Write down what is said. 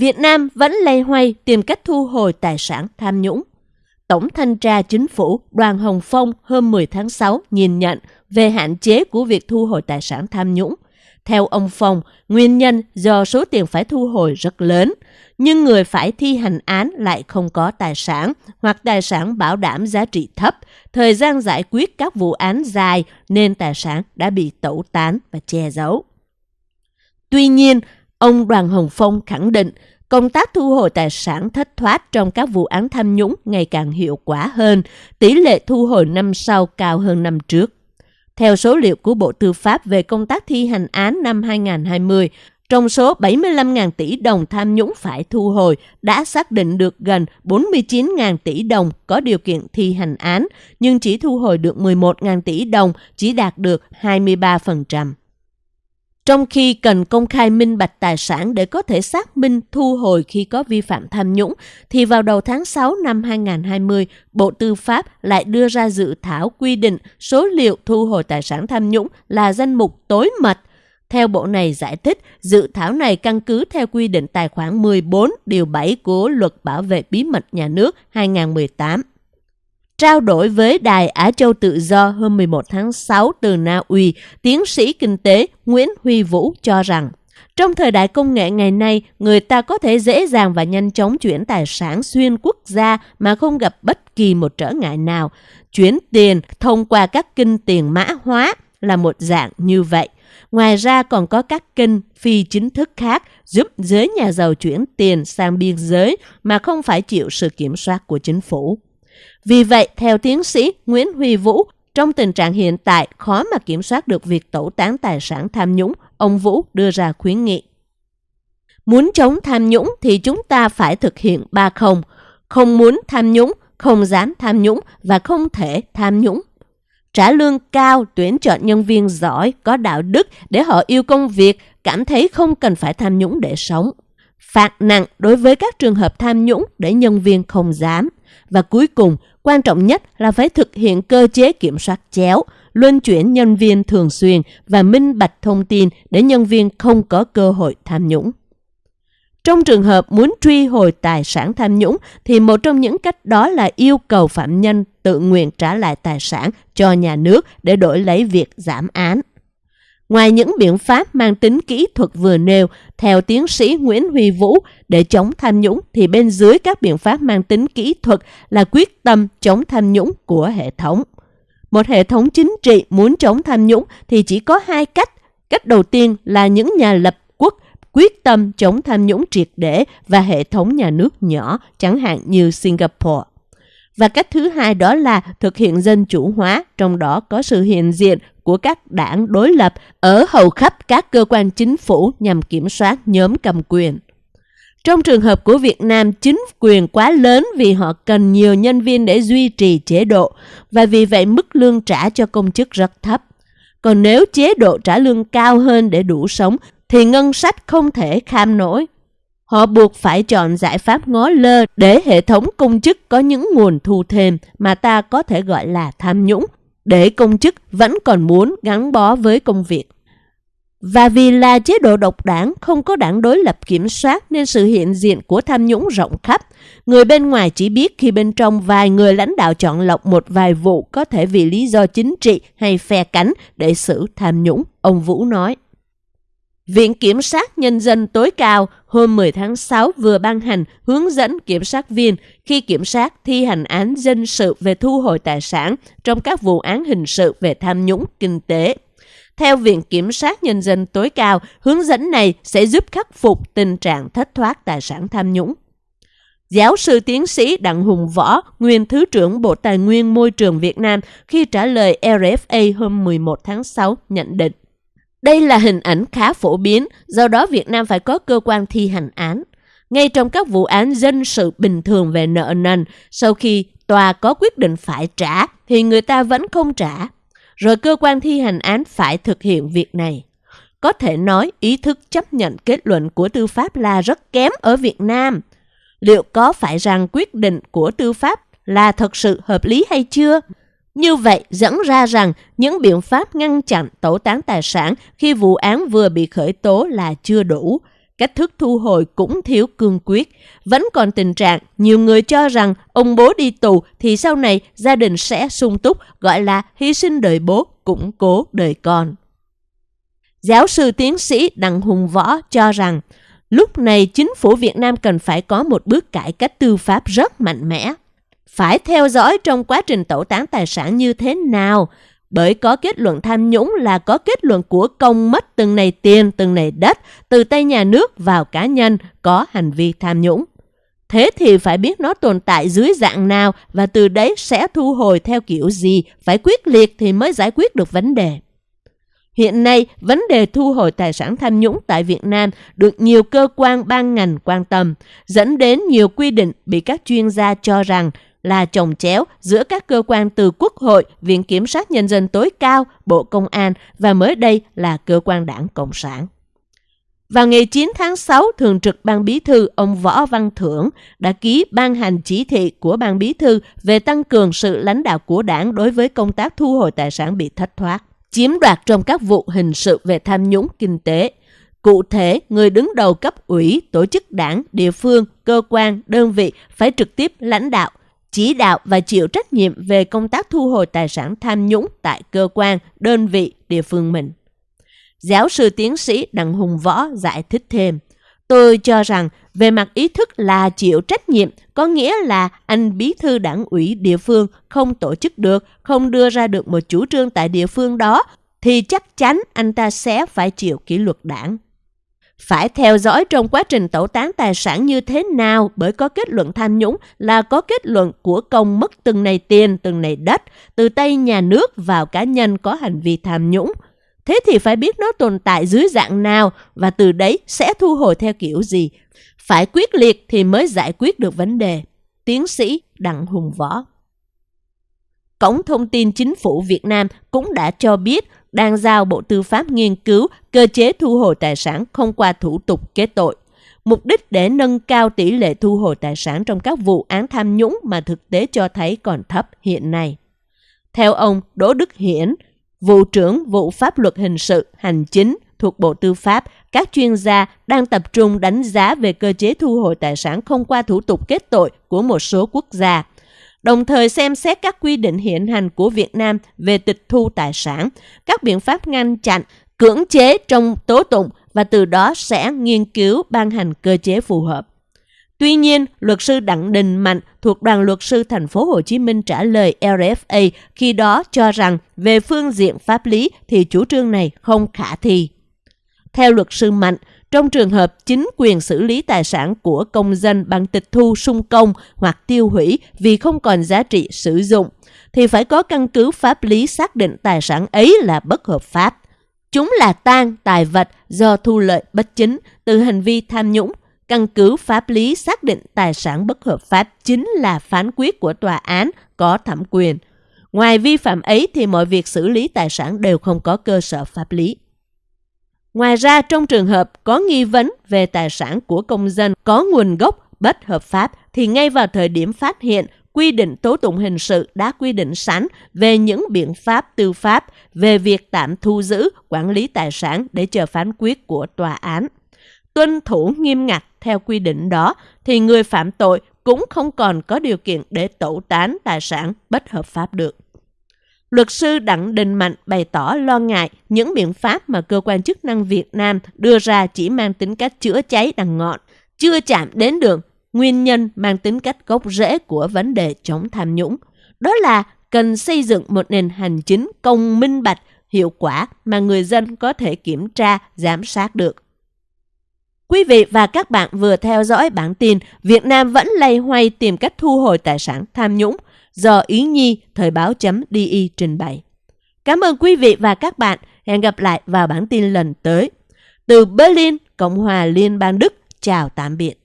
Việt Nam vẫn lây hoay tìm cách thu hồi tài sản tham nhũng. Tổng thanh tra chính phủ Đoàn Hồng Phong hôm 10 tháng 6 nhìn nhận về hạn chế của việc thu hồi tài sản tham nhũng. Theo ông Phong, nguyên nhân do số tiền phải thu hồi rất lớn, nhưng người phải thi hành án lại không có tài sản hoặc tài sản bảo đảm giá trị thấp, thời gian giải quyết các vụ án dài nên tài sản đã bị tẩu tán và che giấu. Tuy nhiên, ông Đoàn Hồng Phong khẳng định công tác thu hồi tài sản thất thoát trong các vụ án tham nhũng ngày càng hiệu quả hơn, tỷ lệ thu hồi năm sau cao hơn năm trước. Theo số liệu của Bộ Tư pháp về công tác thi hành án năm 2020, trong số 75.000 tỷ đồng tham nhũng phải thu hồi, đã xác định được gần 49.000 tỷ đồng có điều kiện thi hành án, nhưng chỉ thu hồi được 11.000 tỷ đồng, chỉ đạt được 23%. Trong khi cần công khai minh bạch tài sản để có thể xác minh thu hồi khi có vi phạm tham nhũng, thì vào đầu tháng 6 năm 2020, Bộ Tư pháp lại đưa ra dự thảo quy định số liệu thu hồi tài sản tham nhũng là danh mục tối mật. Theo Bộ này giải thích, dự thảo này căn cứ theo quy định tài khoản 14 điều 7 của Luật Bảo vệ Bí mật Nhà nước 2018. Trao đổi với Đài Á Châu Tự Do hôm 11 tháng 6 từ Na Uy, tiến sĩ kinh tế Nguyễn Huy Vũ cho rằng trong thời đại công nghệ ngày nay, người ta có thể dễ dàng và nhanh chóng chuyển tài sản xuyên quốc gia mà không gặp bất kỳ một trở ngại nào. Chuyển tiền thông qua các kinh tiền mã hóa là một dạng như vậy. Ngoài ra còn có các kênh phi chính thức khác giúp giới nhà giàu chuyển tiền sang biên giới mà không phải chịu sự kiểm soát của chính phủ. Vì vậy, theo tiến sĩ Nguyễn Huy Vũ, trong tình trạng hiện tại khó mà kiểm soát được việc tẩu tán tài sản tham nhũng, ông Vũ đưa ra khuyến nghị. Muốn chống tham nhũng thì chúng ta phải thực hiện ba không. Không muốn tham nhũng, không dám tham nhũng và không thể tham nhũng. Trả lương cao, tuyển chọn nhân viên giỏi, có đạo đức để họ yêu công việc, cảm thấy không cần phải tham nhũng để sống. Phạt nặng đối với các trường hợp tham nhũng để nhân viên không dám. Và cuối cùng, quan trọng nhất là phải thực hiện cơ chế kiểm soát chéo, luân chuyển nhân viên thường xuyên và minh bạch thông tin để nhân viên không có cơ hội tham nhũng. Trong trường hợp muốn truy hồi tài sản tham nhũng thì một trong những cách đó là yêu cầu phạm nhân tự nguyện trả lại tài sản cho nhà nước để đổi lấy việc giảm án. Ngoài những biện pháp mang tính kỹ thuật vừa nêu, theo tiến sĩ Nguyễn Huy Vũ, để chống tham nhũng thì bên dưới các biện pháp mang tính kỹ thuật là quyết tâm chống tham nhũng của hệ thống. Một hệ thống chính trị muốn chống tham nhũng thì chỉ có hai cách. Cách đầu tiên là những nhà lập quốc quyết tâm chống tham nhũng triệt để và hệ thống nhà nước nhỏ, chẳng hạn như Singapore. Và cách thứ hai đó là thực hiện dân chủ hóa, trong đó có sự hiện diện của các đảng đối lập ở hầu khắp các cơ quan chính phủ nhằm kiểm soát nhóm cầm quyền. Trong trường hợp của Việt Nam, chính quyền quá lớn vì họ cần nhiều nhân viên để duy trì chế độ và vì vậy mức lương trả cho công chức rất thấp. Còn nếu chế độ trả lương cao hơn để đủ sống thì ngân sách không thể kham nổi. Họ buộc phải chọn giải pháp ngó lơ để hệ thống công chức có những nguồn thu thêm mà ta có thể gọi là tham nhũng, để công chức vẫn còn muốn gắn bó với công việc. Và vì là chế độ độc đảng không có đảng đối lập kiểm soát nên sự hiện diện của tham nhũng rộng khắp. Người bên ngoài chỉ biết khi bên trong vài người lãnh đạo chọn lọc một vài vụ có thể vì lý do chính trị hay phe cánh để xử tham nhũng, ông Vũ nói. Viện Kiểm sát Nhân dân tối cao hôm 10 tháng 6 vừa ban hành hướng dẫn kiểm sát viên khi kiểm sát thi hành án dân sự về thu hồi tài sản trong các vụ án hình sự về tham nhũng kinh tế. Theo Viện Kiểm sát Nhân dân tối cao, hướng dẫn này sẽ giúp khắc phục tình trạng thất thoát tài sản tham nhũng. Giáo sư tiến sĩ Đặng Hùng Võ, nguyên Thứ trưởng Bộ Tài nguyên Môi trường Việt Nam khi trả lời RFA hôm 11 tháng 6 nhận định. Đây là hình ảnh khá phổ biến, do đó Việt Nam phải có cơ quan thi hành án. Ngay trong các vụ án dân sự bình thường về nợ nần, sau khi tòa có quyết định phải trả thì người ta vẫn không trả. Rồi cơ quan thi hành án phải thực hiện việc này. Có thể nói ý thức chấp nhận kết luận của tư pháp là rất kém ở Việt Nam. Liệu có phải rằng quyết định của tư pháp là thật sự hợp lý hay chưa? Như vậy dẫn ra rằng những biện pháp ngăn chặn tẩu tán tài sản khi vụ án vừa bị khởi tố là chưa đủ. cách thức thu hồi cũng thiếu cương quyết. Vẫn còn tình trạng nhiều người cho rằng ông bố đi tù thì sau này gia đình sẽ sung túc gọi là hy sinh đời bố, củng cố đời con. Giáo sư tiến sĩ Đặng Hùng Võ cho rằng lúc này chính phủ Việt Nam cần phải có một bước cải cách tư pháp rất mạnh mẽ. Phải theo dõi trong quá trình tẩu tán tài sản như thế nào, bởi có kết luận tham nhũng là có kết luận của công mất từng này tiền, từng này đất, từ tay nhà nước vào cá nhân có hành vi tham nhũng. Thế thì phải biết nó tồn tại dưới dạng nào và từ đấy sẽ thu hồi theo kiểu gì, phải quyết liệt thì mới giải quyết được vấn đề. Hiện nay, vấn đề thu hồi tài sản tham nhũng tại Việt Nam được nhiều cơ quan ban ngành quan tâm, dẫn đến nhiều quy định bị các chuyên gia cho rằng là trồng chéo giữa các cơ quan từ Quốc hội, Viện Kiểm sát Nhân dân tối cao, Bộ Công an và mới đây là cơ quan đảng Cộng sản. Vào ngày 9 tháng 6, Thường trực Ban Bí thư ông Võ Văn Thưởng đã ký ban hành chỉ thị của Ban Bí thư về tăng cường sự lãnh đạo của đảng đối với công tác thu hồi tài sản bị thất thoát, chiếm đoạt trong các vụ hình sự về tham nhũng kinh tế. Cụ thể, người đứng đầu cấp ủy, tổ chức đảng, địa phương, cơ quan, đơn vị phải trực tiếp lãnh đạo, chỉ đạo và chịu trách nhiệm về công tác thu hồi tài sản tham nhũng tại cơ quan, đơn vị, địa phương mình. Giáo sư tiến sĩ Đặng Hùng Võ giải thích thêm. Tôi cho rằng về mặt ý thức là chịu trách nhiệm, có nghĩa là anh bí thư đảng ủy địa phương không tổ chức được, không đưa ra được một chủ trương tại địa phương đó, thì chắc chắn anh ta sẽ phải chịu kỷ luật đảng. Phải theo dõi trong quá trình tẩu tán tài sản như thế nào bởi có kết luận tham nhũng là có kết luận của công mất từng này tiền, từng này đất, từ tay nhà nước vào cá nhân có hành vi tham nhũng. Thế thì phải biết nó tồn tại dưới dạng nào và từ đấy sẽ thu hồi theo kiểu gì. Phải quyết liệt thì mới giải quyết được vấn đề. Tiến sĩ Đặng Hùng Võ Cổng thông tin chính phủ Việt Nam cũng đã cho biết đang giao Bộ Tư pháp nghiên cứu cơ chế thu hồi tài sản không qua thủ tục kết tội. Mục đích để nâng cao tỷ lệ thu hồi tài sản trong các vụ án tham nhũng mà thực tế cho thấy còn thấp hiện nay. Theo ông Đỗ Đức Hiển, vụ trưởng vụ pháp luật hình sự hành chính thuộc Bộ Tư pháp, các chuyên gia đang tập trung đánh giá về cơ chế thu hồi tài sản không qua thủ tục kết tội của một số quốc gia đồng thời xem xét các quy định hiện hành của Việt Nam về tịch thu tài sản, các biện pháp ngăn chặn, cưỡng chế trong tố tụng và từ đó sẽ nghiên cứu ban hành cơ chế phù hợp. Tuy nhiên, luật sư Đặng Đình Mạnh thuộc đoàn luật sư thành phố Hồ Chí Minh trả lời RFA khi đó cho rằng về phương diện pháp lý thì chủ trương này không khả thi. Theo luật sư Mạnh, trong trường hợp chính quyền xử lý tài sản của công dân bằng tịch thu sung công hoặc tiêu hủy vì không còn giá trị sử dụng, thì phải có căn cứ pháp lý xác định tài sản ấy là bất hợp pháp. Chúng là tan tài vật do thu lợi bất chính từ hành vi tham nhũng. Căn cứ pháp lý xác định tài sản bất hợp pháp chính là phán quyết của tòa án có thẩm quyền. Ngoài vi phạm ấy thì mọi việc xử lý tài sản đều không có cơ sở pháp lý. Ngoài ra, trong trường hợp có nghi vấn về tài sản của công dân có nguồn gốc bất hợp pháp thì ngay vào thời điểm phát hiện, quy định tố tụng hình sự đã quy định sẵn về những biện pháp tư pháp về việc tạm thu giữ, quản lý tài sản để chờ phán quyết của tòa án. Tuân thủ nghiêm ngặt theo quy định đó thì người phạm tội cũng không còn có điều kiện để tẩu tán tài sản bất hợp pháp được. Luật sư Đặng Đình Mạnh bày tỏ lo ngại những biện pháp mà cơ quan chức năng Việt Nam đưa ra chỉ mang tính cách chữa cháy đằng ngọn, chưa chạm đến được nguyên nhân mang tính cách gốc rễ của vấn đề chống tham nhũng. Đó là cần xây dựng một nền hành chính công minh bạch, hiệu quả mà người dân có thể kiểm tra, giám sát được. Quý vị và các bạn vừa theo dõi bản tin Việt Nam vẫn lây hoay tìm cách thu hồi tài sản tham nhũng – do Yến Nhi Thời báo.di trình bày. Cảm ơn quý vị và các bạn. Hẹn gặp lại vào bản tin lần tới. Từ Berlin, Cộng hòa Liên bang Đức, chào tạm biệt.